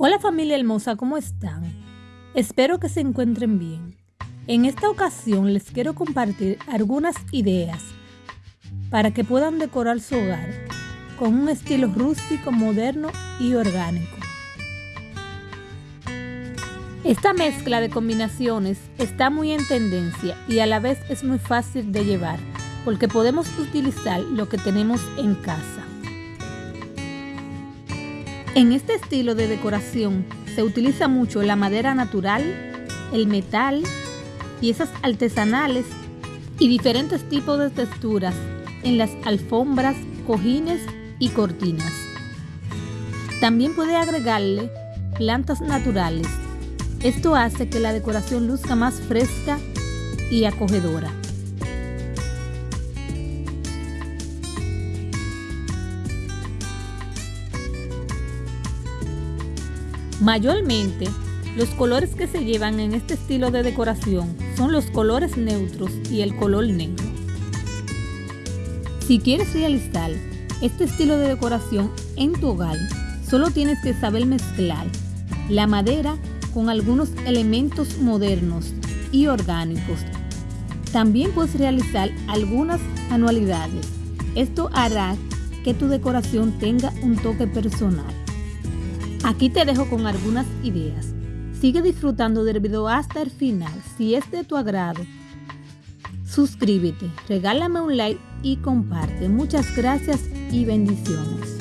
Hola familia hermosa, ¿cómo están? Espero que se encuentren bien. En esta ocasión les quiero compartir algunas ideas para que puedan decorar su hogar con un estilo rústico, moderno y orgánico. Esta mezcla de combinaciones está muy en tendencia y a la vez es muy fácil de llevar porque podemos utilizar lo que tenemos en casa. En este estilo de decoración se utiliza mucho la madera natural, el metal, piezas artesanales y diferentes tipos de texturas en las alfombras, cojines y cortinas. También puede agregarle plantas naturales. Esto hace que la decoración luzca más fresca y acogedora. Mayormente, los colores que se llevan en este estilo de decoración son los colores neutros y el color negro. Si quieres realizar este estilo de decoración en tu hogar, solo tienes que saber mezclar la madera con algunos elementos modernos y orgánicos. También puedes realizar algunas anualidades. Esto hará que tu decoración tenga un toque personal. Aquí te dejo con algunas ideas. Sigue disfrutando del video hasta el final. Si es de tu agrado, suscríbete, regálame un like y comparte. Muchas gracias y bendiciones.